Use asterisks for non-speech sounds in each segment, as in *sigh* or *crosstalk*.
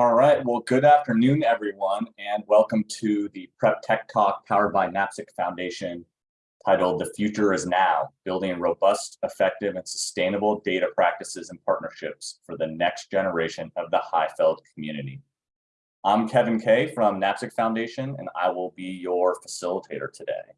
All right, well, good afternoon, everyone, and welcome to the Prep Tech Talk powered by NAPSG Foundation titled The Future is Now, Building Robust, Effective, and Sustainable Data Practices and Partnerships for the Next Generation of the HIFLD Community. I'm Kevin Kay from NAPSG Foundation, and I will be your facilitator today.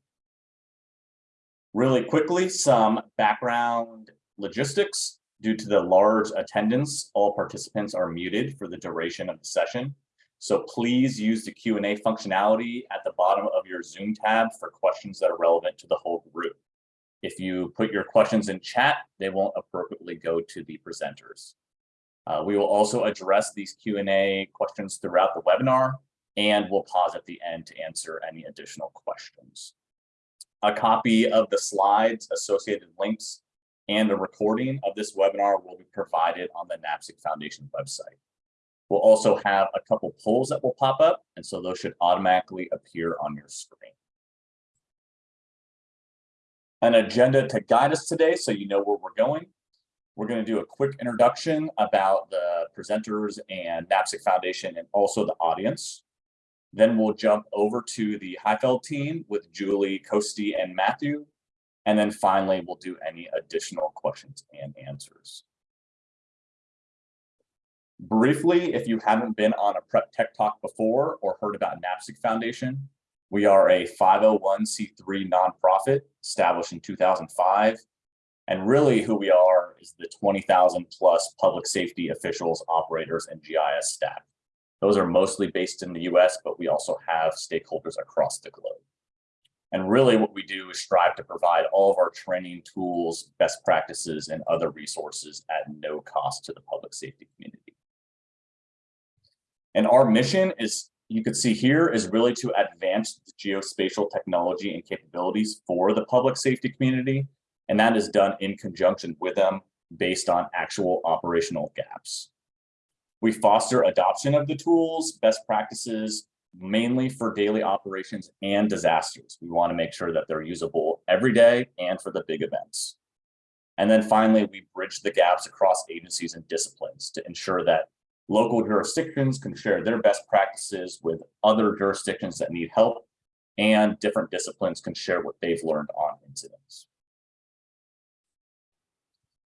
Really quickly, some background logistics Due to the large attendance, all participants are muted for the duration of the session. So please use the Q&A functionality at the bottom of your Zoom tab for questions that are relevant to the whole group. If you put your questions in chat, they won't appropriately go to the presenters. Uh, we will also address these Q&A questions throughout the webinar, and we'll pause at the end to answer any additional questions. A copy of the slides, associated links, and a recording of this webinar will be provided on the NAPSG Foundation website. We'll also have a couple polls that will pop up, and so those should automatically appear on your screen. An agenda to guide us today so you know where we're going. We're going to do a quick introduction about the presenters and NAPSG Foundation and also the audience. Then we'll jump over to the HIFLD team with Julie, Kosti, and Matthew and then finally, we'll do any additional questions and answers. Briefly, if you haven't been on a Prep Tech Talk before or heard about NAPSG Foundation, we are a 501c3 nonprofit established in 2005. And really who we are is the 20,000 plus public safety officials, operators, and GIS staff. Those are mostly based in the US, but we also have stakeholders across the globe. And really what we do is strive to provide all of our training tools, best practices, and other resources at no cost to the public safety community. And our mission is, you can see here, is really to advance geospatial technology and capabilities for the public safety community. And that is done in conjunction with them based on actual operational gaps. We foster adoption of the tools, best practices, mainly for daily operations and disasters. We want to make sure that they're usable every day and for the big events. And then finally, we bridge the gaps across agencies and disciplines to ensure that local jurisdictions can share their best practices with other jurisdictions that need help and different disciplines can share what they've learned on incidents.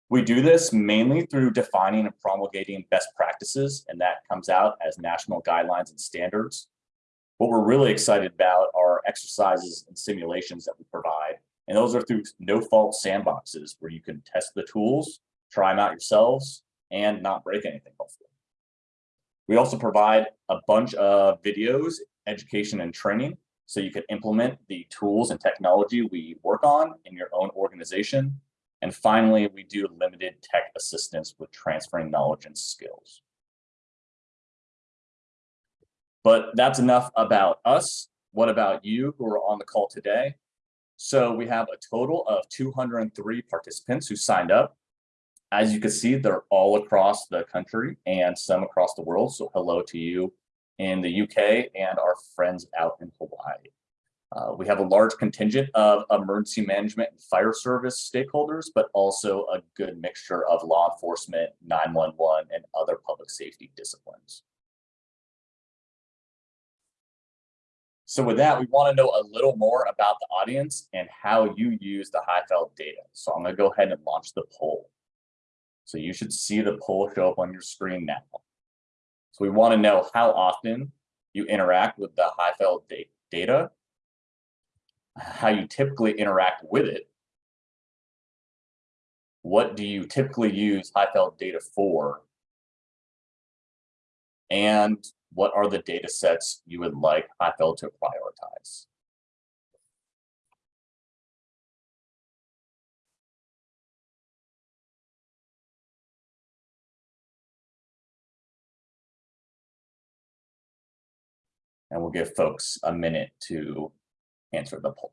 We do this mainly through defining and promulgating best practices, and that comes out as national guidelines and standards. What we're really excited about are exercises and simulations that we provide. And those are through no fault sandboxes where you can test the tools, try them out yourselves, and not break anything, hopefully. We also provide a bunch of videos, education, and training so you can implement the tools and technology we work on in your own organization. And finally, we do limited tech assistance with transferring knowledge and skills. But that's enough about us. What about you who are on the call today? So we have a total of 203 participants who signed up. As you can see, they're all across the country and some across the world. So hello to you in the UK and our friends out in Hawaii. Uh, we have a large contingent of emergency management and fire service stakeholders, but also a good mixture of law enforcement, 911, and other public safety disciplines. So with that, we want to know a little more about the audience and how you use the HIFLD data. So I'm going to go ahead and launch the poll. So you should see the poll show up on your screen now. So we want to know how often you interact with the HIFLD data, how you typically interact with it, what do you typically use HIFLD data for, and what are the data sets you would like HIFLD to prioritize? And we'll give folks a minute to answer the poll.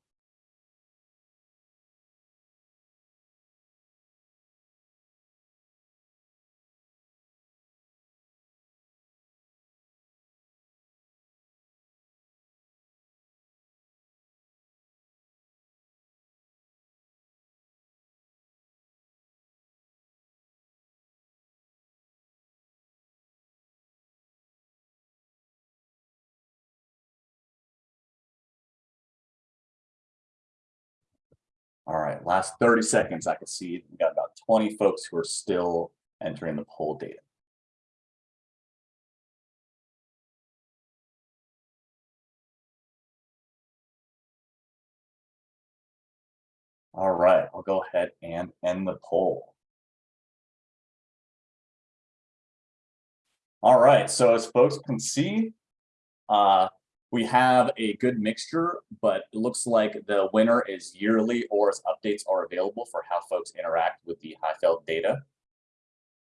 All right, last 30 seconds, I can see we got about 20 folks who are still entering the poll data. All right, I'll go ahead and end the poll. All right, so as folks can see, uh, we have a good mixture, but it looks like the winner is yearly or as updates are available for how folks interact with the HIFLD data.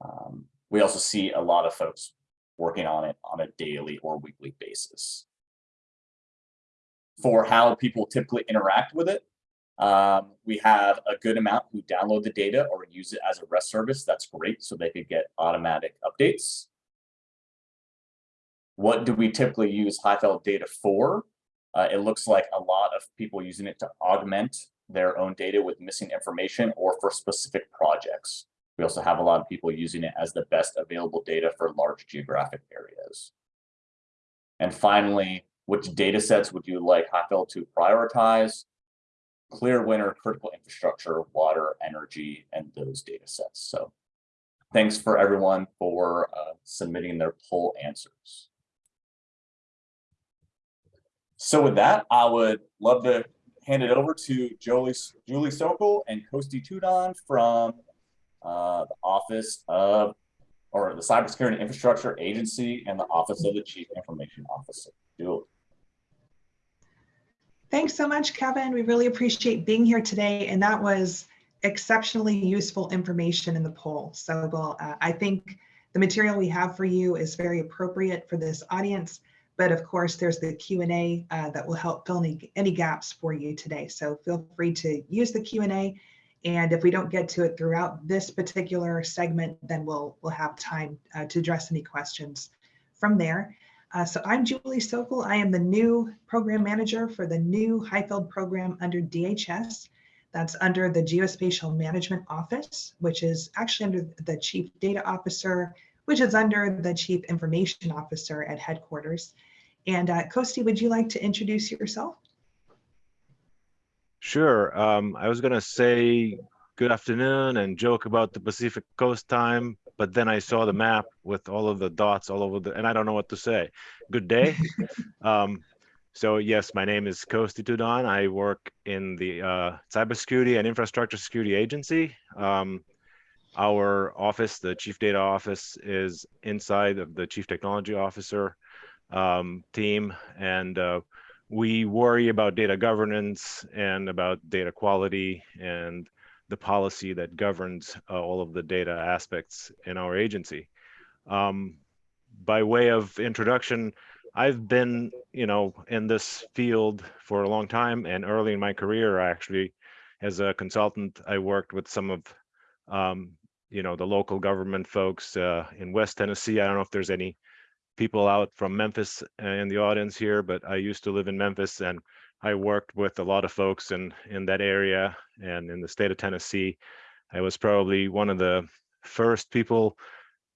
Um, we also see a lot of folks working on it on a daily or weekly basis. For how people typically interact with it, um, we have a good amount who download the data or use it as a REST service. That's great. So they could get automatic updates. What do we typically use HIFLD data for? Uh, it looks like a lot of people using it to augment their own data with missing information or for specific projects. We also have a lot of people using it as the best available data for large geographic areas. And finally, which data sets would you like HIFLD to prioritize? clear winner, critical infrastructure, water, energy, and those data sets. So thanks for everyone for uh, submitting their poll answers. So with that, I would love to hand it over to Julie, Sokol and Kosti Tudon from uh, the Office of, or the Cybersecurity Infrastructure Agency and the Office of the Chief Information Officer. Julie. Thanks so much, Kevin. We really appreciate being here today. And that was exceptionally useful information in the poll. So well, uh, I think the material we have for you is very appropriate for this audience. But of course, there's the Q&A uh, that will help fill any, any gaps for you today. So feel free to use the Q&A. And if we don't get to it throughout this particular segment, then we'll, we'll have time uh, to address any questions from there. Uh, so I'm Julie Sokol. I am the new program manager for the new HIFLD program under DHS. That's under the Geospatial Management Office, which is actually under the Chief Data Officer, which is under the Chief Information Officer at headquarters. And uh, Kosti, would you like to introduce yourself? Sure. Um, I was going to say good afternoon and joke about the Pacific Coast time, but then I saw the map with all of the dots all over the, and I don't know what to say. Good day. *laughs* um, so yes, my name is Kosti Tudon. I work in the uh, Cybersecurity and Infrastructure Security Agency. Um, our office, the Chief Data Office, is inside of the Chief Technology Officer um, team, and uh, we worry about data governance and about data quality and the policy that governs uh, all of the data aspects in our agency. Um, by way of introduction, I've been, you know, in this field for a long time and early in my career, actually, as a consultant, I worked with some of, um, you know, the local government folks uh, in West Tennessee. I don't know if there's any people out from Memphis uh, in the audience here, but I used to live in Memphis and I worked with a lot of folks in, in that area and in the state of Tennessee. I was probably one of the first people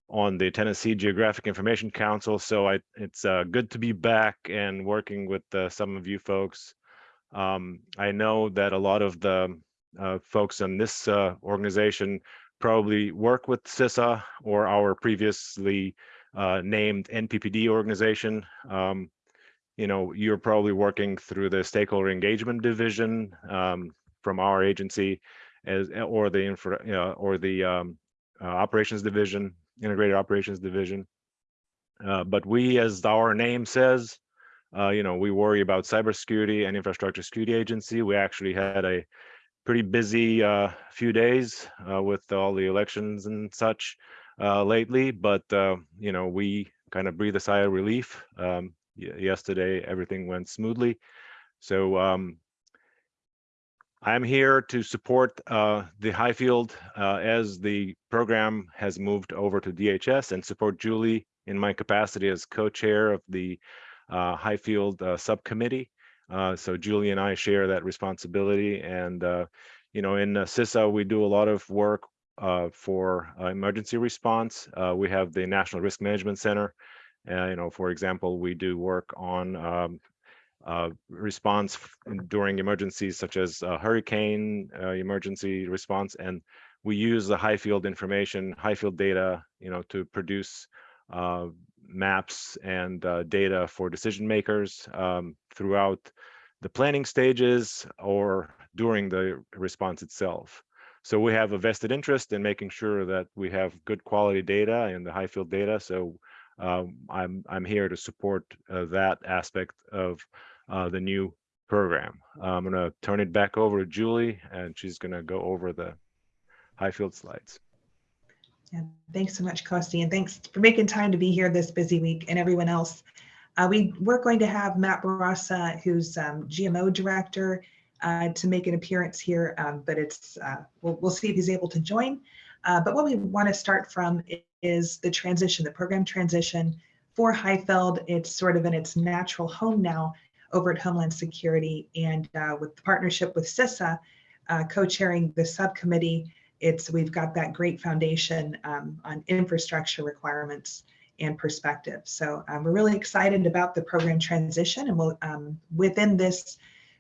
on the Tennessee Geographic Information Council. So I, it's uh, good to be back and working with uh, some of you folks. Um, I know that a lot of the uh, folks in this uh, organization probably work with CISA or our previously uh, named NPPD organization. Um, you know, you're probably working through the stakeholder engagement division um, from our agency as or the infra know, or the um, uh, operations division, integrated operations division. Uh, but we, as our name says, uh, you know, we worry about cybersecurity and infrastructure security agency. We actually had a pretty busy uh, few days uh, with all the elections and such uh, lately, but you know, we kind of breathe a sigh of relief. Um, yesterday everything went smoothly. So um, I'm here to support uh, the HIFLD uh, as the program has moved over to DHS and support Julie in my capacity as co-chair of the uh, HIFLD uh, subcommittee. Uh, so Julie and I share that responsibility. And, uh, you know, in CISA, we do a lot of work for emergency response. we have the National Risk Management Center, uh, you know, for example, we do work on um, uh, response during emergencies such as uh, hurricane uh, emergency response, and we use the HIFLD information, HIFLD data, you know, to produce uh, maps and uh, data for decision makers um, throughout the planning stages or during the response itself. So we have a vested interest in making sure that we have good quality data and the HIFLD data. So um, I'm I'm here to support uh, that aspect of uh, the new program. I'm gonna turn it back over to Julie, and she's gonna go over the HIFLD slides. Yeah, thanks so much, Kosti, and thanks for making time to be here this busy week and everyone else. Uh, we, we're going to have Matt Barassa, who's um, GMO director, uh, to make an appearance here, um, but it's uh, we'll, we'll see if he's able to join. Uh, but what we want to start from is the transition, the program transition for HIFLD. It's sort of in its natural home now over at Homeland Security, and uh, with the partnership with CISA, uh, co-chairing the subcommittee it's we've got that great foundation um, on infrastructure requirements and perspective. So um, we're really excited about the program transition, and we'll um, within this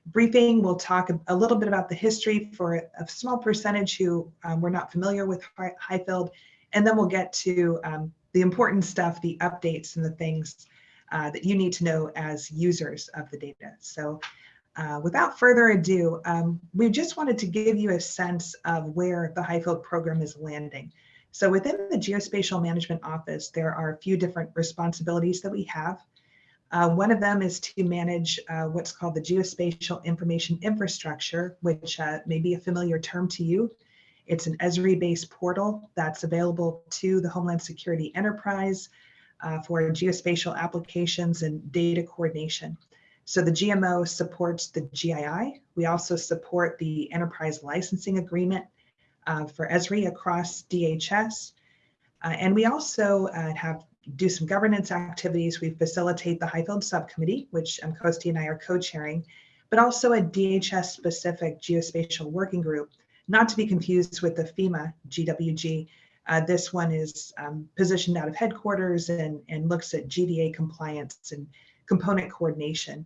briefing we'll talk a, little bit about the history for a small percentage who um, were not familiar with HIFLD, and then we'll get to um, the important stuff, the updates, and the things uh, that you need to know as users of the data. So uh, without further ado, um, we just wanted to give you a sense of where the HIFLD program is landing. So within the Geospatial Management Office, there are a few different responsibilities that we have. Uh, one of them is to manage uh, what's called the Geospatial Information Infrastructure, which uh, may be a familiar term to you. It's an Esri-based portal that's available to the Homeland Security Enterprise uh, for geospatial applications and data coordination. So the GMO supports the GII. We also support the enterprise licensing agreement uh, for Esri across DHS. Uh, and we also uh, have do some governance activities. We facilitate the HIFLD subcommittee, which um, Kosti and I are co-chairing, but also a DHS specific geospatial working group, not to be confused with the FEMA GWG. Uh, this one is um, positioned out of headquarters and, and looks at GDA compliance and component coordination.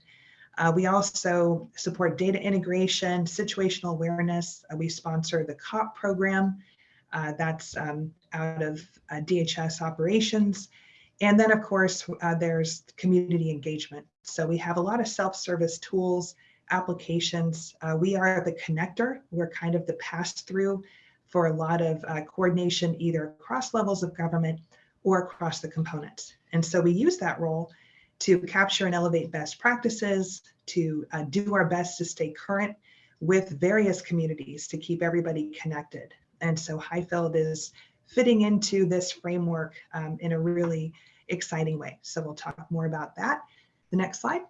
Uh, we also support data integration, situational awareness. Uh, we sponsor the COP program. Uh, that's um, out of uh, DHS operations. And then of course, uh, there's community engagement. So we have a lot of self-service tools, applications. Uh, we are the connector. We're kind of the pass-through for a lot of coordination, either across levels of government or across the components. And so we use that role to capture and elevate best practices, to uh, do our best to stay current with various communities to keep everybody connected. And so HIFLD is fitting into this framework um, in a really exciting way. So we'll talk more about that. The next slide.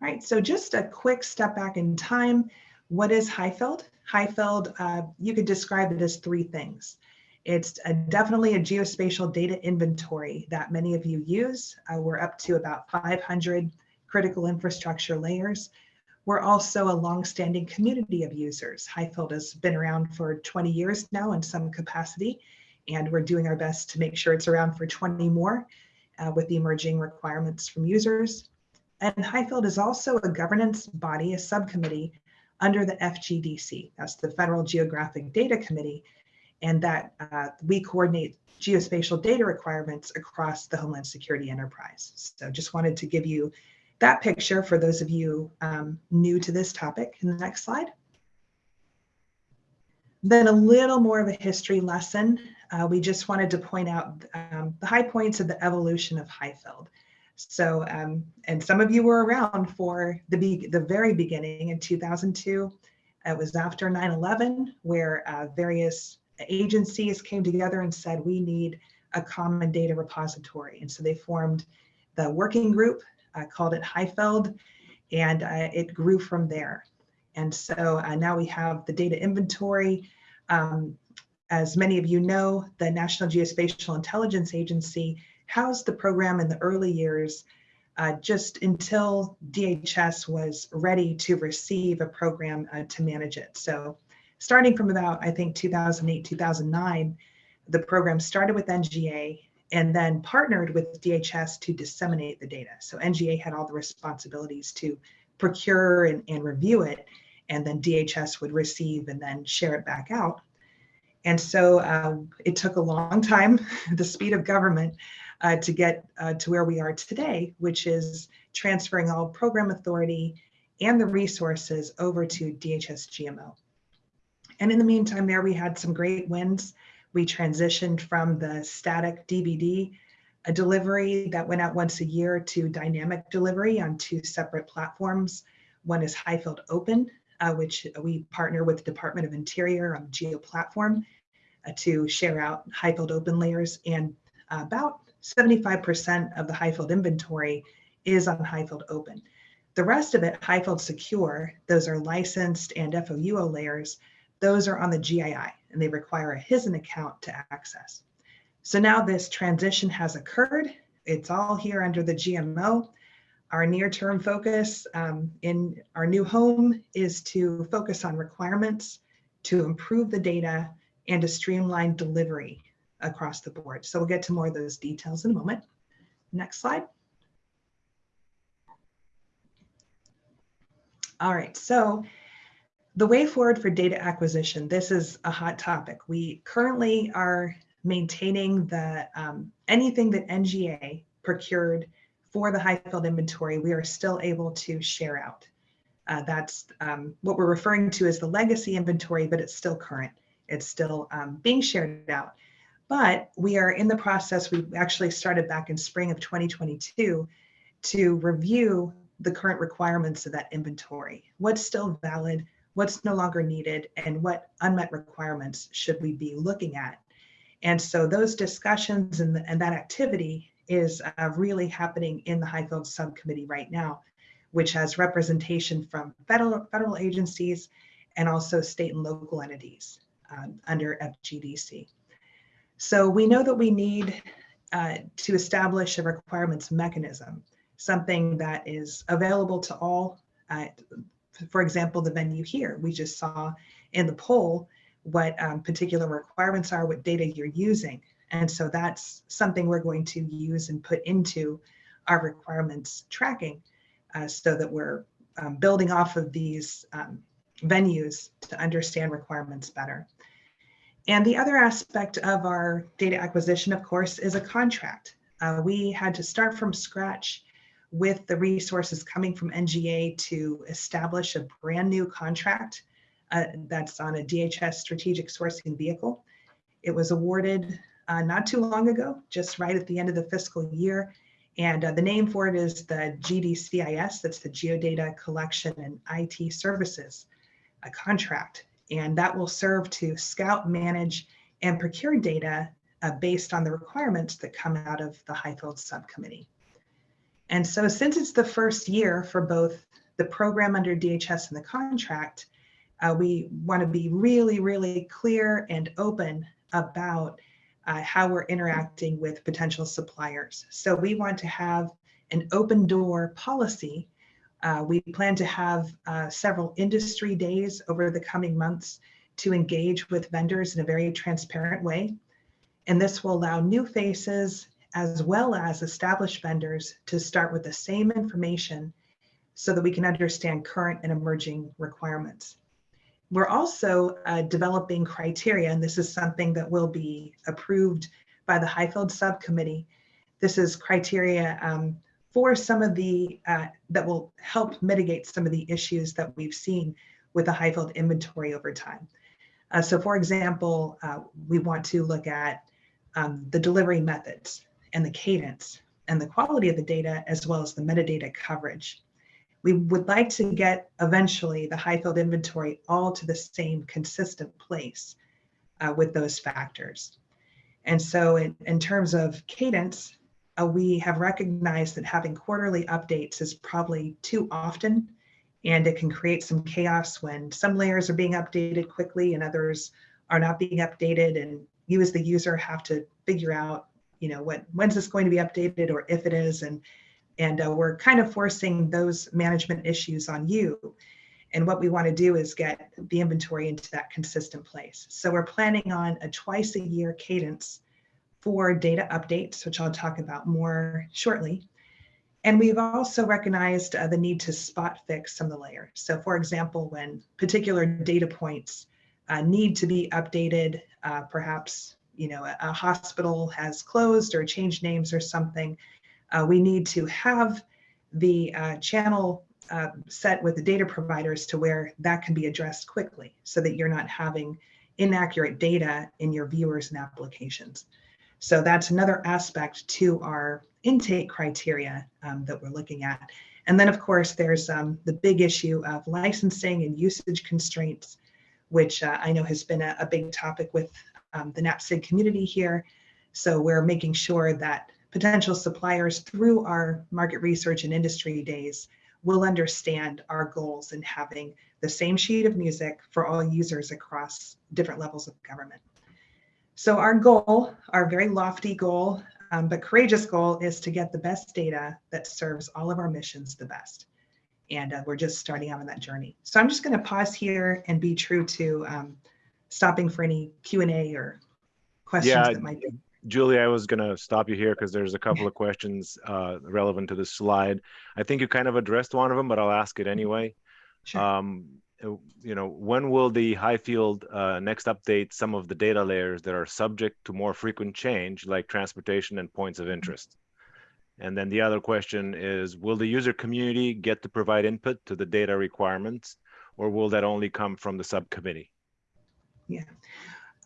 All right, so just a quick step back in time. What is HIFLD? HIFLD, uh, you could describe it as three things. It's a, definitely a geospatial data inventory that many of you use. Uh, we're up to about 500 critical infrastructure layers. We're also a longstanding community of users. HIFLD has been around for 20 years now in some capacity, and we're doing our best to make sure it's around for 20 more uh, with the emerging requirements from users. And HIFLD is also a governance body, a subcommittee under the FGDC. That's the Federal Geographic Data Committee, and that uh, we coordinate geospatial data requirements across the Homeland Security enterprise. So just wanted to give you that picture for those of you um, new to this topic. In the next slide. Then a little more of a history lesson. Uh, we just wanted to point out um, the high points of the evolution of HIFLD. So, um, and some of you were around for the, be the very beginning in 2002. It was after 9-11 where uh, various agencies came together and said, we need a common data repository. And so they formed the working group, uh, called it HIFLD, and uh, it grew from there. And so uh, now we have the data inventory. Um, as many of you know, the National Geospatial Intelligence Agency housed the program in the early years uh, just until DHS was ready to receive a program uh, to manage it. So starting from about, I think, 2008, 2009, the program started with NGA and then partnered with DHS to disseminate the data. So NGA had all the responsibilities to procure and, and review it, and then DHS would receive and then share it back out. And so uh, it took a long time, *laughs* the speed of government, uh, to get uh, to where we are today, which is transferring all program authority and the resources over to DHS GMO. And in the meantime, there we had some great wins. We transitioned from the static DVD a delivery that went out once a year to dynamic delivery on two separate platforms. One is HIFLD Open, uh, which we partner with the Department of Interior on Geo platform uh, to share out HIFLD Open layers. And about 75% of the HIFLD inventory is on HIFLD Open. The rest of it, HIFLD Secure, those are licensed and FOUO layers, those are on the GII and they require a HSIN account to access. So now this transition has occurred. It's all here under the GMO. Our near-term focus um, in our new home is to focus on requirements, to improve the data, and to streamline delivery across the board. So we'll get to more of those details in a moment. Next slide. All right, so the way forward for data acquisition, this is a hot topic. We currently are maintaining the um, anything that NGA procured for the HIFLD inventory, we are still able to share out. Uh, that's um, what we're referring to as the legacy inventory, but it's still current. It's still um, being shared out. But we are in the process, we actually started back in spring of 2022 to review the current requirements of that inventory. What's still valid, what's no longer needed, and what unmet requirements should we be looking at and so those discussions and, the, and that activity is uh, really happening in the HIFLD subcommittee right now, which has representation from federal, federal agencies and also state and local entities um, under FGDC. So we know that we need uh, to establish a requirements mechanism, something that is available to all. Uh, for example, the venue here, we just saw in the poll what um, particular requirements are, what data you're using. And so that's something we're going to use and put into our requirements tracking uh, so that we're um, building off of these um, venues to understand requirements better. And the other aspect of our data acquisition, of course, is a contract. Uh, we had to start from scratch with the resources coming from NGA to establish a brand new contract uh, that's on a DHS strategic sourcing vehicle. It was awarded uh, not too long ago, just right at the end of the fiscal year. And uh, the name for it is the GDCIS, that's the Geodata Collection and IT Services a contract. And that will serve to scout, manage, and procure data uh, based on the requirements that come out of the HIFLD subcommittee. And so since it's the first year for both the program under DHS and the contract, uh, we want to be really, really clear and open about uh, how we're interacting with potential suppliers. So we want to have an open door policy. Uh, we plan to have uh, several industry days over the coming months to engage with vendors in a very transparent way. And this will allow new faces as well as established vendors to start with the same information so that we can understand current and emerging requirements. We're also uh, developing criteria, and this is something that will be approved by the HIFLD subcommittee. This is criteria um, for some of the, uh, that will help mitigate some of the issues that we've seen with the HIFLD inventory over time. Uh, so for example, uh, we want to look at um, the delivery methods and the cadence and the quality of the data as well as the metadata coverage we would like to get eventually the HIFLD inventory all to the same consistent place uh, with those factors. And so in, in terms of cadence, uh, we have recognized that having quarterly updates is probably too often and it can create some chaos when some layers are being updated quickly and others are not being updated and you as the user have to figure out you know what when's this going to be updated or if it is and and uh, we're kind of forcing those management issues on you. And what we want to do is get the inventory into that consistent place. So we're planning on a twice a year cadence for data updates, which I'll talk about more shortly. And we've also recognized uh, the need to spot fix some of the layers. So for example, when particular data points uh, need to be updated, uh, perhaps you know a, a, hospital has closed or changed names or something, uh, we need to have the uh, channel uh, set with the data providers to where that can be addressed quickly so that you're not having inaccurate data in your viewers and applications. So that's another aspect to our intake criteria um, that we're looking at. And then of course, there's um, the big issue of licensing and usage constraints, which uh, I know has been a, a big topic with um, the NAPSG community here. So we're making sure that potential suppliers through our market research and industry days will understand our goals in having the same sheet of music for all users across different levels of government. So our goal, our very lofty goal, um, but courageous goal is to get the best data that serves all of our missions the best. And uh, we're just starting out on that journey. So I'm just going to pause here and be true to um, stopping for any Q&A or questions yeah, that might be. Julie, I was going to stop you here because there's a couple of questions uh, relevant to this slide. I think you kind of addressed one of them, but I'll ask it anyway. Sure. Um, you know, when will the HIFLD uh, next update some of the data layers that are subject to more frequent change, like transportation and points of interest? And then the other question is, will the user community get to provide input to the data requirements, or will that only come from the subcommittee? Yeah.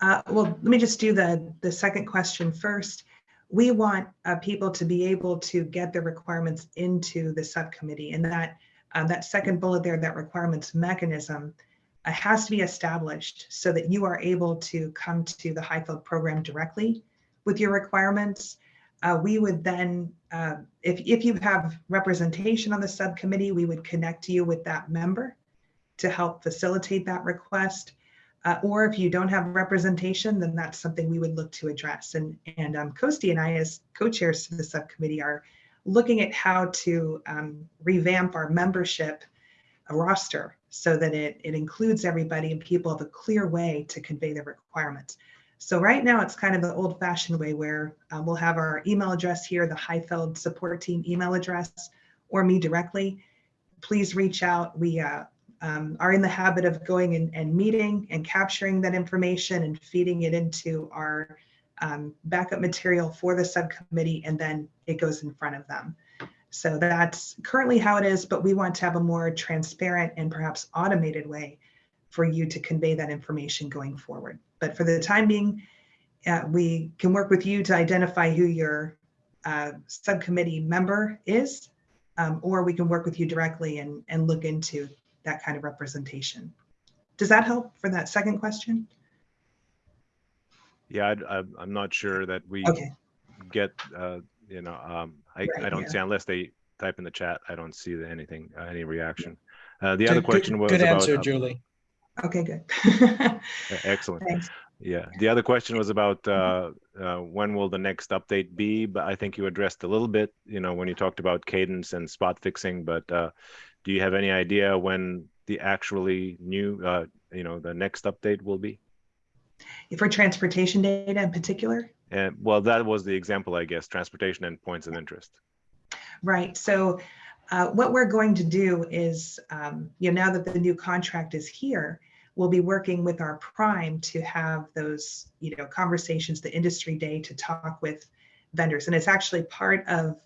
Uh, well, let me just do the, the second question first. We want uh, people to be able to get the requirements into the subcommittee and that um, that second bullet there, that requirements mechanism uh, has to be established so that you are able to come to the HIFLD program directly with your requirements. Uh, we would then, uh, if, if you have representation on the subcommittee, we would connect you with that member to help facilitate that request. Uh, or if you don't have representation, then that's something we would look to address. And, and um, Kosti and I, as co-chairs to the subcommittee, are looking at how to um, revamp our membership roster so that it, it includes everybody and people have a clear way to convey their requirements. So right now it's kind of the old fashioned way where uh, we'll have our email address here, the HIFLD support team email address, or me directly. Please reach out. We uh, um, are in the habit of going and, and, meeting and capturing that information and feeding it into our um, backup material for the subcommittee, and then it goes in front of them. So that's currently how it is, but we want to have a more transparent and perhaps automated way for you to convey that information going forward. But for the time being, uh, we can work with you to identify who your uh, subcommittee member is, um, or we can work with you directly and, and look into that kind of representation. Does that help for that second question? Yeah, I, am not sure that we okay. get, uh, you know, um, I, Right, I don't yeah. see unless they type in the chat, I don't see anything, uh, any reaction. Uh, the Good- other good- question was Good answer, uh, Julie. Okay, good. excellent. Thanks. Yeah, the other question was about uh, uh, when will the next update be? But I think you addressed a little bit, you know, when you talked about cadence and spot fixing. But uh, do you have any idea when the actually new, uh, you know, the next update will be? For transportation data in particular? And well, that was the example, I guess, transportation and points of interest. Right. So uh, what we're going to do is, um, you know, now that the new contract is here, we'll be working with our prime to have those, you know, conversations, the industry day to talk with vendors. And it's actually part of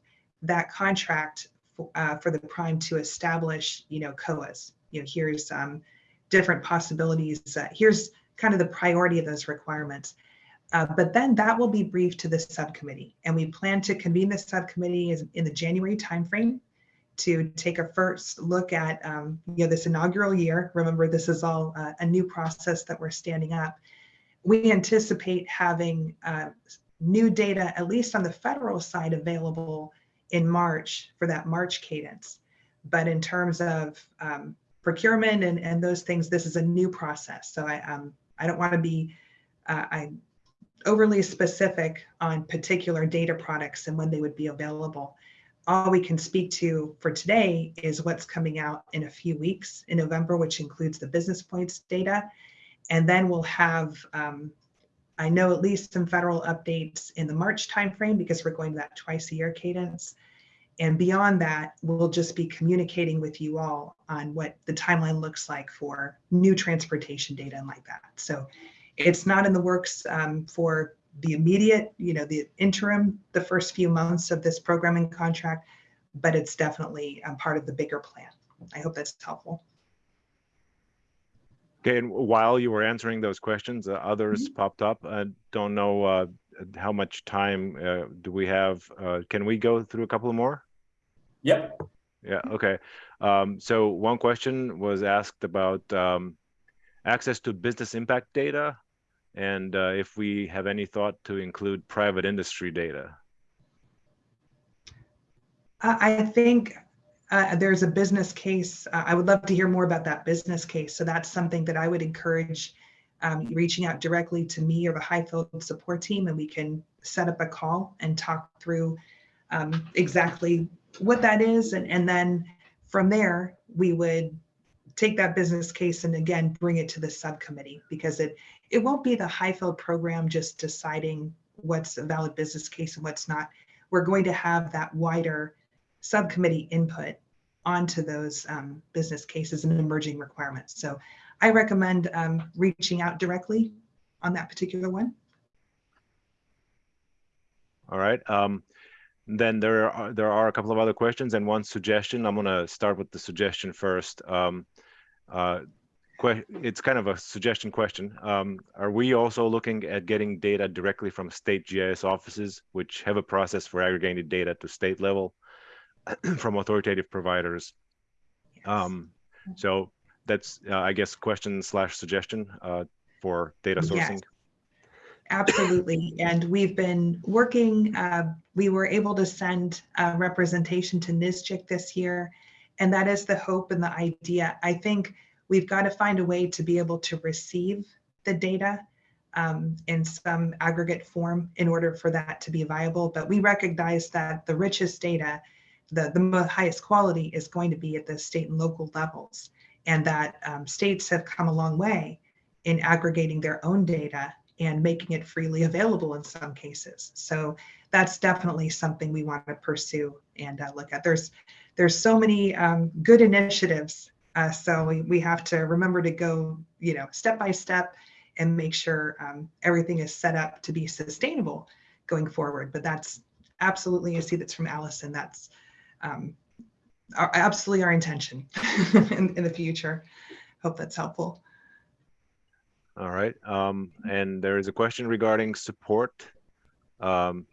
that contract uh, for the prime to establish, you know, COAs. You know, here's um, different possibilities. Uh, here's kind of the priority of those requirements. Uh, but then that will be briefed to the subcommittee, and we plan to convene the subcommittee in the January timeframe to take a first look at um, you know this inaugural year. Remember, this is all uh, a new process that we're standing up. We anticipate having uh, new data, at least on the federal side, available in March for that March cadence. But in terms of um, procurement and, and those things, this is a new process. So I um, I don't want to be uh, I overly specific on particular data products and when they would be available. All we can speak to for today is what's coming out in a few weeks in November, which includes the business points data. And then we'll have um, I know at least some federal updates in the March timeframe because we're going to that twice a year cadence. And beyond that, we'll just be communicating with you all on what the timeline looks like for new transportation data and like that. So it's not in the works um, for the immediate, you know, the interim, the first few months of this programming contract, but it's definitely um, part of the bigger plan. I hope that's helpful. Okay, and while you were answering those questions, uh, others popped up. I don't know uh, how much time uh, do we have. Uh, can we go through a couple more? Yep. Yeah, okay. Um, so one question was asked about um, access to business impact data and uh, if we have any thought to include private industry data. I I think uh, there's a business case. Uh, I would love to hear more about that business case. So that's something that I would encourage um, reaching out directly to me or the HIFLD support team, and we can set up a call and talk through um, exactly what that is. And, and then from there, we would take that business case and again, bring it to the subcommittee because it, it won't be the HIFLD program just deciding what's a valid business case and what's not. We're going to have that wider subcommittee input onto those um, business cases and emerging requirements. So I recommend um, reaching out directly on that particular one. All right. Um, then there are there are a couple of other questions and one suggestion. I'm gonna start with the suggestion first. Um, uh, it's kind of a suggestion question. Um, are we also looking at getting data directly from state GIS offices, which have a process for aggregating data to state level *clears throat* from authoritative providers? Um, so that's, uh, I guess, question slash suggestion uh, for data Yes. sourcing. Absolutely. *clears throat* And we've been working, uh, we were able to send uh, representation to NSGIC this year. And that is the hope and the idea. I think we've got to find a way to be able to receive the data um, in some aggregate form in order for that to be viable. But we recognize that the richest data, the, the highest quality is going to be at the state and local levels. And that um, states have come a long way in aggregating their own data and making it freely available in some cases. So that's definitely something we want to pursue and uh, look at. There's there's so many um, good initiatives, uh, so we, we have to remember to go you know step by step and make sure um, everything is set up to be sustainable going forward. But that's absolutely I see that's from Allison. That's um, our, absolutely our intention *laughs* in, in the future. Hope that's helpful. All right. Um, and there is a question regarding support um,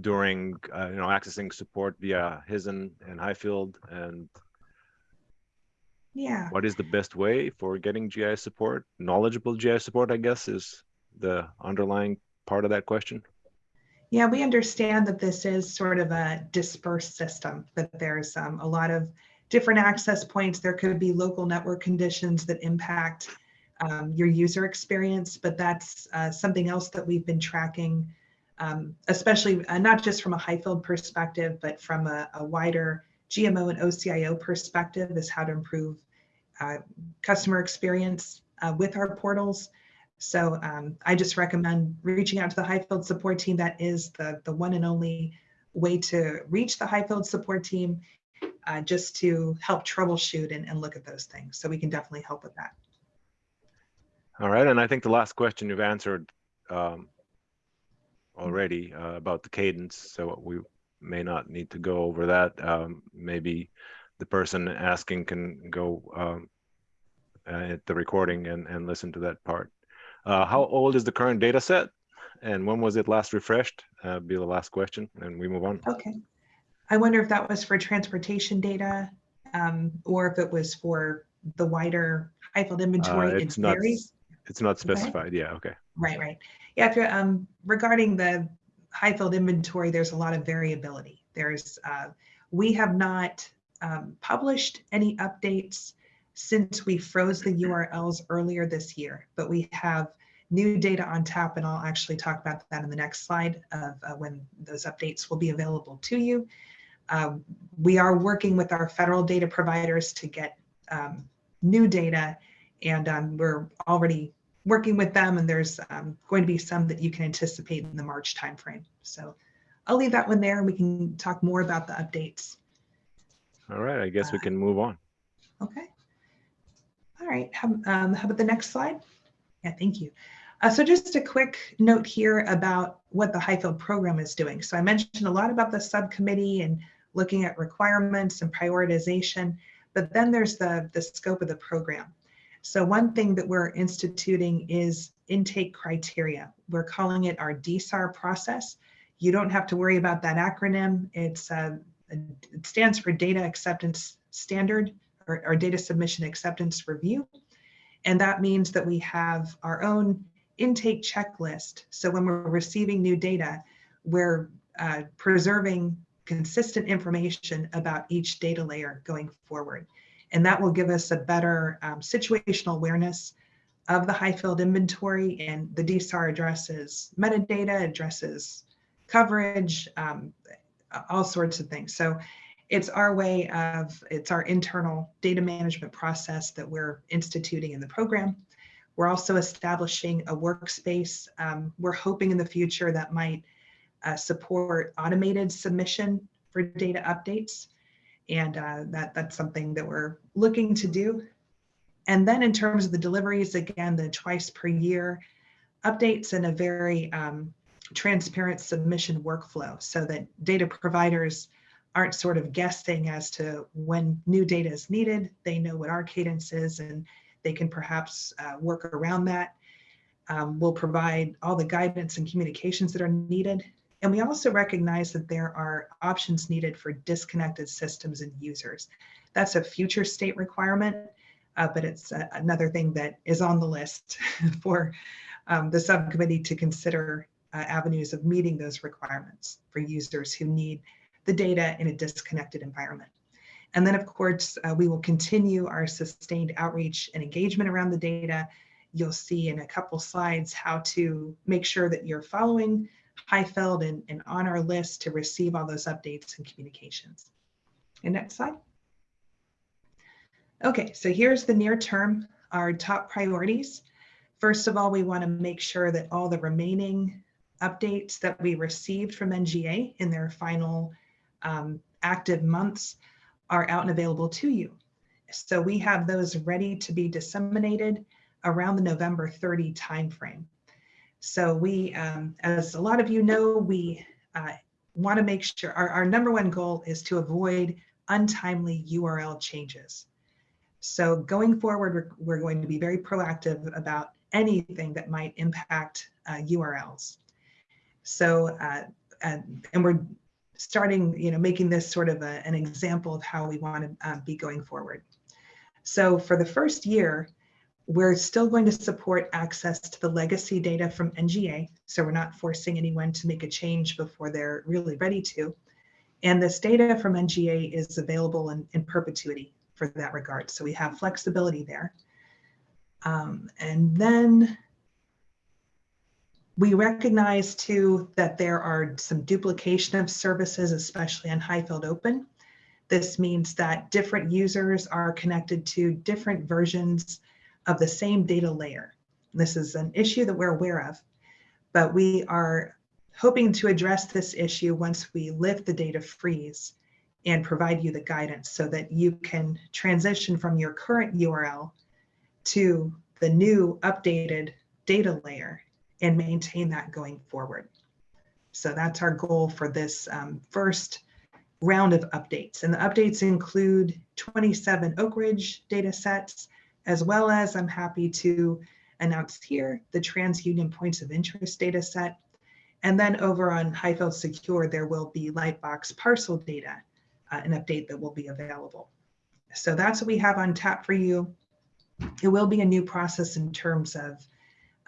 during, uh, you know, accessing support via HSIN and HIFLD. And Yeah. what is the best way for getting GI support? Knowledgeable GI support, I guess, is the underlying part of that question. Yeah, we understand that this is sort of a dispersed system, that there's um, a lot of different access points. There could be local network conditions that impact um, your user experience, but that's uh, something else that we've been tracking, um, especially uh, not just from a HIFLD perspective, but from a, a wider GMO and OCIO perspective is how to improve uh, customer experience uh, with our portals. So um, I just recommend reaching out to the HIFLD support team. That is the, the one and only way to reach the HIFLD support team, uh, just to help troubleshoot and, and look at those things. So we can definitely help with that. All right. And I think the last question you've answered um, already uh, about the cadence. So we may not need to go over that. Um, maybe the person asking can go um, at the recording and, and listen to that part. Uh, how old is the current data set? And when was it last refreshed? Uh, be the last question, and we move on. Okay. I wonder if that was for transportation data um, or if it was for the wider HIFLD inventory. It it's not varies. It's not specified. Yeah. Okay. Right, right. Yeah, if you're, um, regarding the HIFLD inventory, there's a lot of variability. There's, uh, we have not um, published any updates since we froze the URLs earlier this year, but we have new data on tap, and I'll actually talk about that in the next slide of uh, when those updates will be available to you. Um, we are working with our federal data providers to get um, new data, and um, we're already working with them and there's um, going to be some that you can anticipate in the March timeframe. So I'll leave that one there and we can talk more about the updates. All right, I guess we can move on. Okay. All right, how, um, how about the next slide? Yeah, thank you. Uh, so just a quick note here about what the HIFLD program is doing. So I mentioned a lot about the subcommittee and looking at requirements and prioritization, but then there's the, the scope of the program. So one thing that we're instituting is intake criteria. We're calling it our DSAR process. You don't have to worry about that acronym. It's uh, it stands for Data Acceptance Standard or Data Submission Acceptance Review. And that means that we have our own intake checklist. So when we're receiving new data, we're uh, preserving consistent information about each data layer going forward. And that will give us a better um, situational awareness of the HIFLD inventory and the DSAR addresses metadata, addresses coverage, um, all sorts of things. So it's our way of, it's our internal data management process that we're instituting in the program. We're also establishing a workspace. Um, we're hoping in the future that might uh, support automated submission for data updates. And uh, that, that's something that we're looking to do. And then in terms of the deliveries, again, the twice per year updates and a very um, transparent submission workflow so that data providers aren't sort of guessing as to when new data is needed. They know what our cadence is and they can perhaps uh, work around that. Um, we'll provide all the guidance and communications that are needed. And we also recognize that there are options needed for disconnected systems and users. That's a future state requirement, uh, but it's a, another thing that is on the list *laughs* for um, the subcommittee to consider uh, avenues of meeting those requirements for users who need the data in a disconnected environment. And then of course, uh, we will continue our sustained outreach and engagement around the data. You'll see in a couple slides how to make sure that you're following HIFLD and, and on our list to receive all those updates and communications. And next slide. Okay, so here's the near term, our top priorities. First of all, we want to make sure that all the remaining updates that we received from NGA in their final um, active months are out and available to you. So we have those ready to be disseminated around the November 30 timeframe. So we, um, as a lot of you know, we uh, want to make sure our, our number one goal is to avoid untimely URL changes. So going forward, we're, we're going to be very proactive about anything that might impact uh, URLs. So, uh, and, and we're starting, you know, making this sort of a, an example of how we want to uh, be going forward. So for the first year, we're still going to support access to the legacy data from NGA. So we're not forcing anyone to make a change before they're really ready to. And this data from NGA is available in, in perpetuity for that regard. So we have flexibility there. Um, and then we recognize too that there are some duplication of services, especially in HIFLD Open. This means that different users are connected to different versions of the same data layer. This is an issue that we're aware of, but we are hoping to address this issue once we lift the data freeze and provide you the guidance so that you can transition from your current URL to the new updated data layer and maintain that going forward. So that's our goal for this um, first round of updates. And the updates include 27 Oak Ridge data sets, as well as I'm happy to announce here the TransUnion points of interest data set. And then over on HIFLD Secure, there will be Lightbox parcel data, uh, an update that will be available. So that's what we have on tap for you. It will be a new process in terms of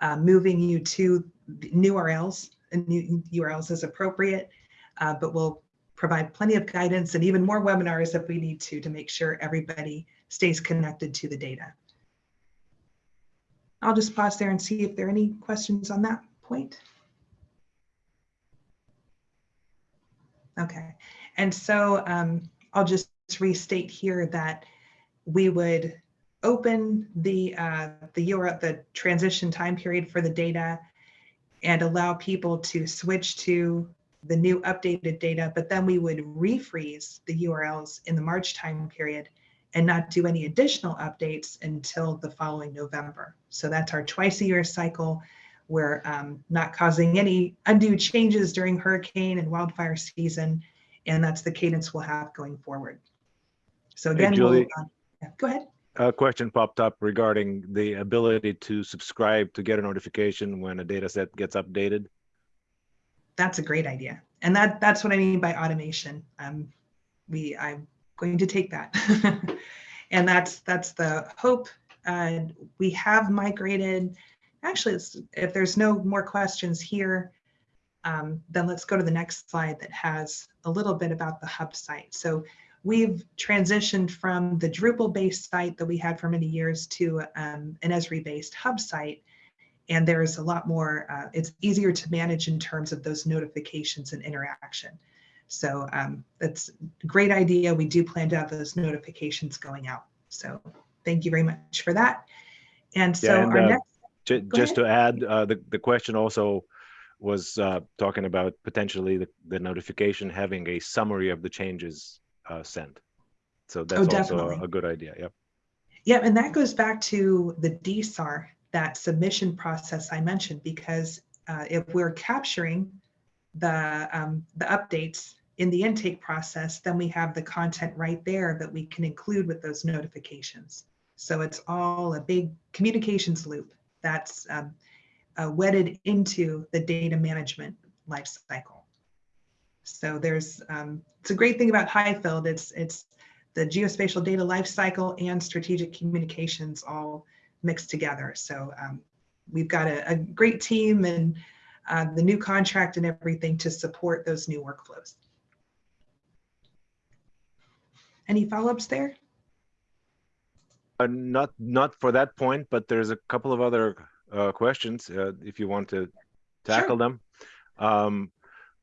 uh, moving you to new URLs and new URLs as appropriate, uh, but we'll provide plenty of guidance and even more webinars if we need to to make sure everybody stays connected to the data. I'll just pause there and see if there are any questions on that point. Okay, and so um, I'll just restate here that we would open the, uh, the URL, the transition time period for the data and allow people to switch to the new updated data, but then we would refreeze the URLs in the March time period and not do any additional updates until the following November. So that's our twice a year cycle. We're um, not causing any undue changes during hurricane and wildfire season, and that's the cadence we'll have going forward. So Hey, again, we'll, uh, yeah, go ahead. A question popped up regarding the ability to subscribe to get a notification when a data set gets updated. That's a great idea. And that that's what I mean by automation. Um, we I'm going to take that. *laughs* and that's that's the hope. Uh, we have migrated. Actually, if there's no more questions here, um, then let's go to the next slide that has a little bit about the hub site. So we've transitioned from the Drupal-based site that we had for many years to um, an Esri-based hub site and there's a lot more, uh, it's easier to manage in terms of those notifications and interaction. So um, that's a great idea. We do plan to have those notifications going out. So thank you very much for that. And so Yeah, and, our uh, next, Just to add, uh, the, the question also was uh, talking about potentially the, the notification having a summary of the changes uh, sent. So that's also definitely. a good idea, yep. yeah, and that goes back to the DSAR, that submission process I mentioned, because uh, if we're capturing the, um, the updates in the intake process, then we have the content right there that we can include with those notifications. So it's all a big communications loop that's um, uh, wedded into the data management lifecycle. So there's, um, it's a great thing about HIFLD. It's, it's the geospatial data lifecycle and strategic communications all mixed together. So um, we've got a, a great team and uh, the new contract and everything to support those new workflows. Any follow-ups there? Uh, not, not for that point, but there's a couple of other uh, questions, uh, if you want to tackle them. Um,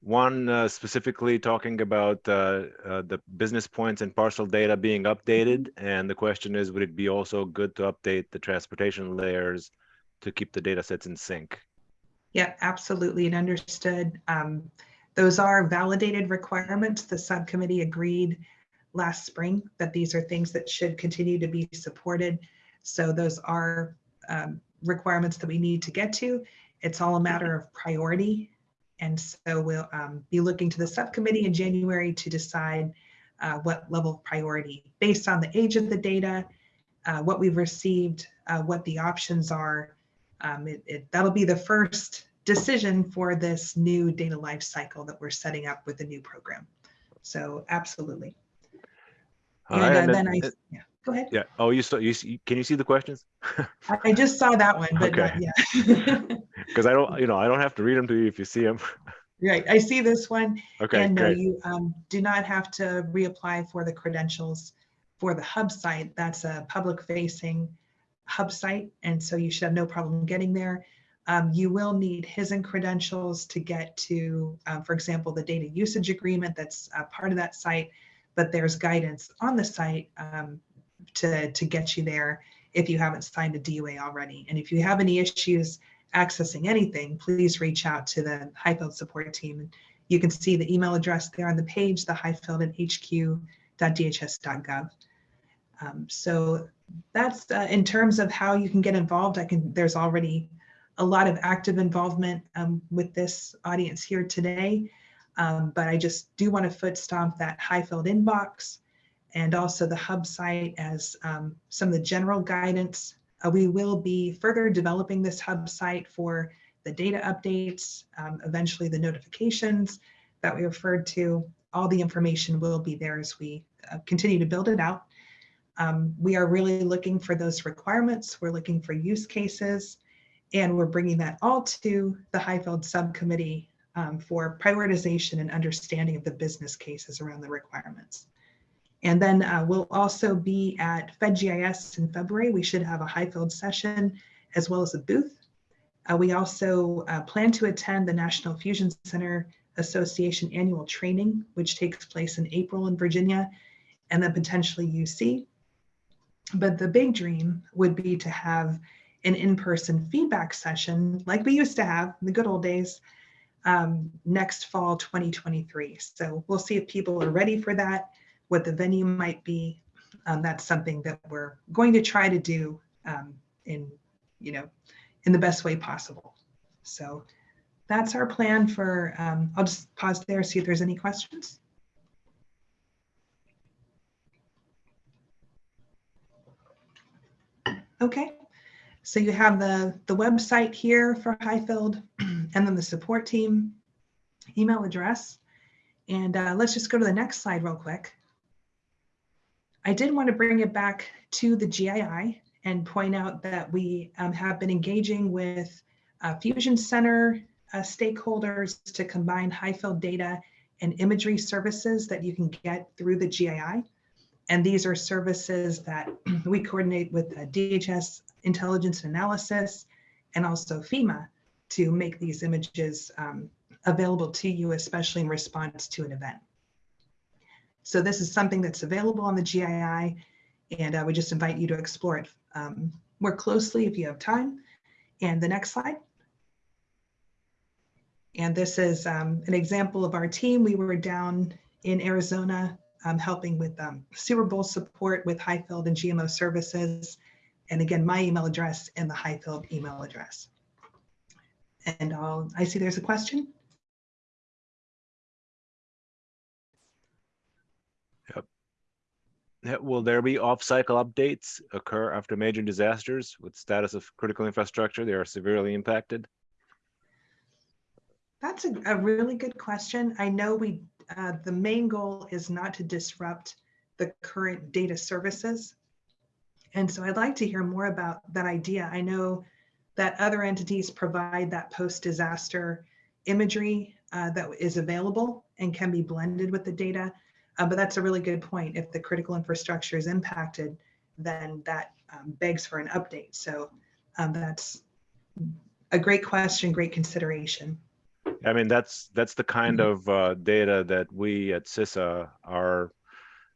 one uh, specifically talking about uh, uh, the business points and parcel data being updated. And the question is, would it be also good to update the transportation layers to keep the data sets in sync? Yeah, absolutely, and understood. Um, those are validated requirements. The subcommittee agreed last spring that these are things that should continue to be supported. So those are um, requirements that we need to get to. It's all a matter of priority. And so we'll um, be looking to the subcommittee in January to decide uh, what level of priority based on the age of the data, uh, what we've received, uh, what the options are. Um, it, it, that'll be the first decision for this new data life cycle that we're setting up with the new program. So absolutely. All And right, uh, and then then- I, yeah, go ahead. Yeah. Oh, you saw, you see, can you see the questions? *laughs* I- just saw that one, but not yet. *laughs* Because I don't, you know, I don't have to read them to you if you see them. *laughs* Right, I see this one. Okay, And no, great. you um, do not have to reapply for the credentials for the hub site. That's a public facing hub site. And so you should have no problem getting there. Um, you will need HSIN credentials to get to, uh, for example, the data usage agreement that's a part of that site. But there's guidance on the site um, to, to get you there if you haven't signed a DUA already. And if you have any issues accessing anything, please reach out to the HIFLD support team. You can see the email address there on the page, the HIFLD at hq.dhs.gov. Um, so that's uh, in terms of how you can get involved. I can. There's already a lot of active involvement um, with this audience here today, um, but I just do want to foot stomp that HIFLD inbox and also the hub site as um, some of the general guidance uh, we will be further developing this hub site for the data updates, um, eventually the notifications that we referred to. All the information will be there as we uh, continue to build it out. Um, we are really looking for those requirements. We're looking for use cases, and we're bringing that all to the HIFLD subcommittee um, for prioritization and understanding of the business cases around the requirements. And then uh, we'll also be at FedGIS in February. We should have a HIFLD session as well as a booth. Uh, we also uh, plan to attend the National Fusion Center Association annual training, which takes place in April in Virginia, and then potentially UC. But the big dream would be to have an in-person feedback session like we used to have in the good old days um, next fall 2023. So we'll see if people are ready for that, what the venue might be. Um, that's something that we're going to try to do um, in, you know, in the best way possible. So that's our plan for, um, I'll just pause there, see if there's any questions. Okay, so you have the, the website here for HIFLD *clears throat* and then the support team, email address. And uh, let's just go to the next slide real quick. I did want to bring it back to the GII and point out that we um, have been engaging with uh, Fusion Center uh, stakeholders to combine HIFLD data and imagery services that you can get through the GII. And these are services that *clears throat* we coordinate with uh, DHS Intelligence Analysis and also FEMA to make these images um, available to you, especially in response to an event. So this is something that's available on the GII, and I would just invite you to explore it um, more closely if you have time. And the next slide. And this is um, an example of our team. We were down in Arizona um, helping with um, Super Bowl support with HIFLD and GMO services. And again, my email address and the HIFLD email address. And I'll, I see there's a question. Will there be off-cycle updates occur after major disasters with status of critical infrastructure? They are severely impacted. That's a, a really good question. I know we, uh, the main goal is not to disrupt the current data services. And so I'd like to hear more about that idea. I know that other entities provide that post-disaster imagery uh, that is available and can be blended with the data. Uh, but that's a really good point. If the critical infrastructure is impacted, then that um, begs for an update. So um, that's a great question, great consideration. I mean, that's that's the kind of uh, data that we at CISA are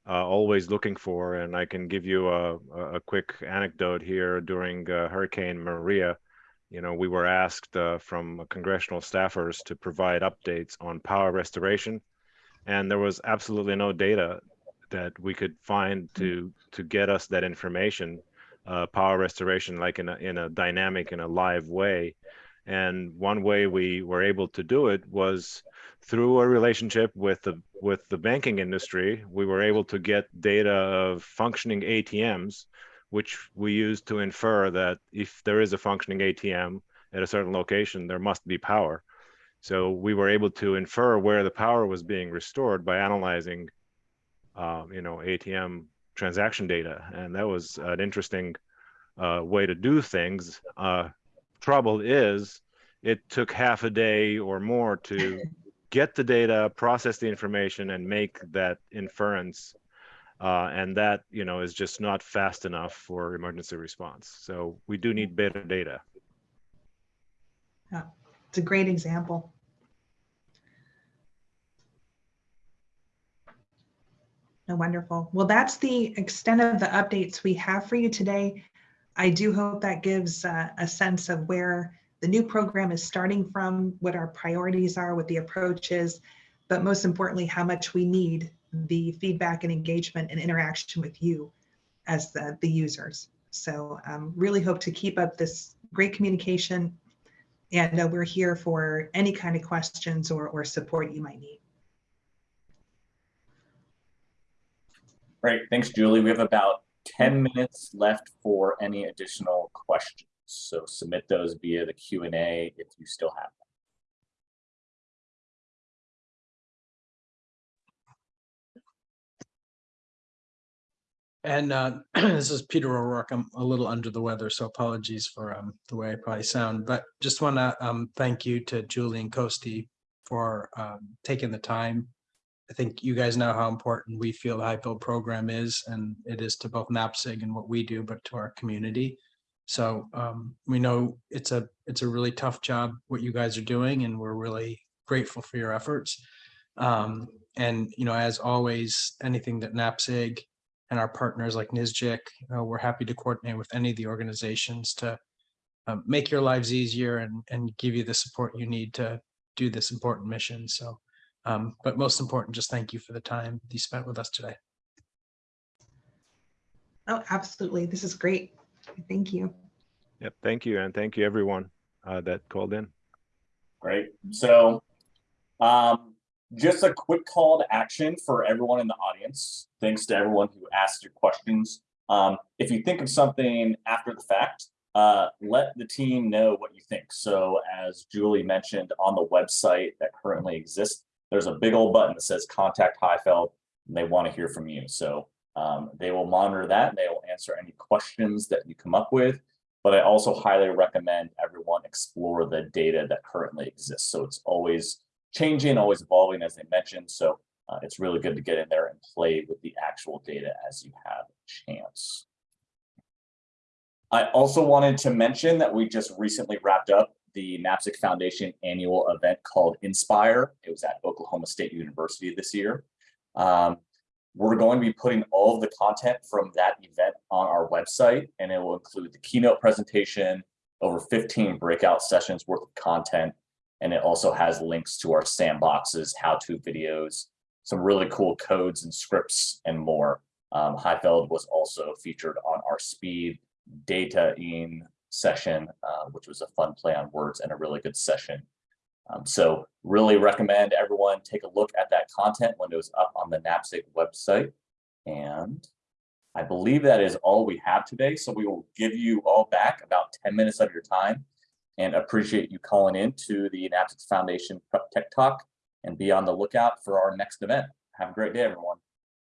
uh, always looking for. And I can give you a, a quick anecdote here. During uh, Hurricane Maria, you know, we were asked uh, from congressional staffers to provide updates on power restoration, and there was absolutely no data that we could find to to get us that information, uh, power restoration, like in a in a dynamic in a live way. And one way we were able to do it was through a relationship with the with the banking industry. We were able to get data of functioning ATMs, which we used to infer that if there is a functioning ATM at a certain location, there must be power. So we were able to infer where the power was being restored by analyzing, uh, you know, ATM transaction data, and that was an interesting uh, way to do things. Uh, trouble is it took half a day or more to *laughs* get the data process the information and make that inference uh, and that you know is just not fast enough for emergency response so we do need better data Yeah, it's a great example. Oh, wonderful. Well, that's the extent of the updates we have for you today. I do hope that gives uh, a sense of where the new program is starting from, what our priorities are, what the approach is, but most importantly, how much we need the feedback and engagement and interaction with you as the, the users. So um, really hope to keep up this great communication and uh, we're here for any kind of questions or, or support you might need. Great, thanks, Julie. We have about 10 minutes left for any additional questions. So submit those via the Q&A if you still have them. And uh, *clears throat* this is Peter O'Rourke. I'm a little under the weather, so apologies for um, the way I probably sound. But just want to um, thank you to Julie and Costi for um, taking the time. I think you guys know how important we feel the HIFLD program is, and it is to both NAPSG and what we do, but to our community. So um, we know it's a it's a really tough job what you guys are doing, and we're really grateful for your efforts. Um, and you know, as always, anything that NAPSG and our partners like NSGIC. Uh, we're happy to coordinate with any of the organizations to um, make your lives easier and, and give you the support you need to do this important mission. So, um, but most important, just thank you for the time you spent with us today. Oh, absolutely. This is great. Thank you. Yep, thank you, and thank you everyone uh, that called in. Great. So, um, just a quick call to action for everyone in the audience. Thanks to everyone who asked your questions. Um, if you think of something after the fact, uh, let the team know what you think. So as Julie mentioned on the website that currently exists, there's a big old button that says contact HIFLD and they want to hear from you. So um, they will monitor that and they will answer any questions that you come up with. But I also highly recommend everyone explore the data that currently exists. So it's always changing, always evolving, as they mentioned. So uh, it's really good to get in there and play with the actual data as you have a chance. I also wanted to mention that we just recently wrapped up the NAPSG Foundation annual event called Inspire. It was at Oklahoma State University this year. Um, we're going to be putting all of the content from that event on our website, and it will include the keynote presentation, over 15 breakout sessions worth of content, and it also has links to our sandboxes, how-to videos, some really cool codes and scripts, and more. Um, was also featured on our speed data in session, uh, which was a fun play on words and a really good session. Um, so really recommend everyone take a look at that content when it was up on the NAPSG website. And I believe that is all we have today. So we will give you all back about 10 minutes of your time and appreciate you calling in to the NAPSG Foundation Prep Tech Talk and be on the lookout for our next event. Have a great day, everyone.